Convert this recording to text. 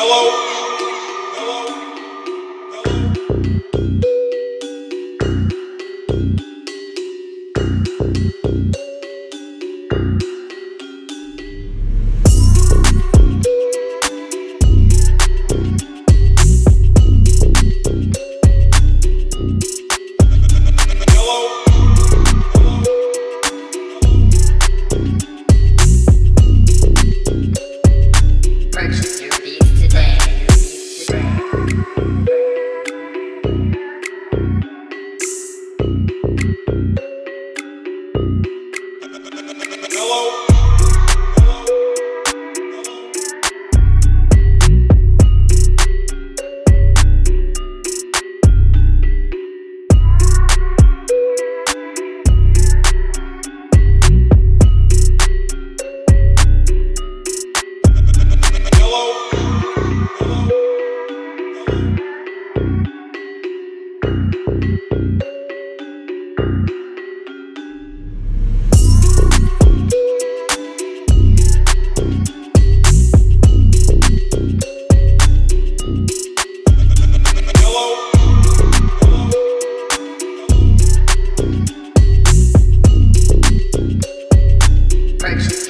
Hello. Thanks.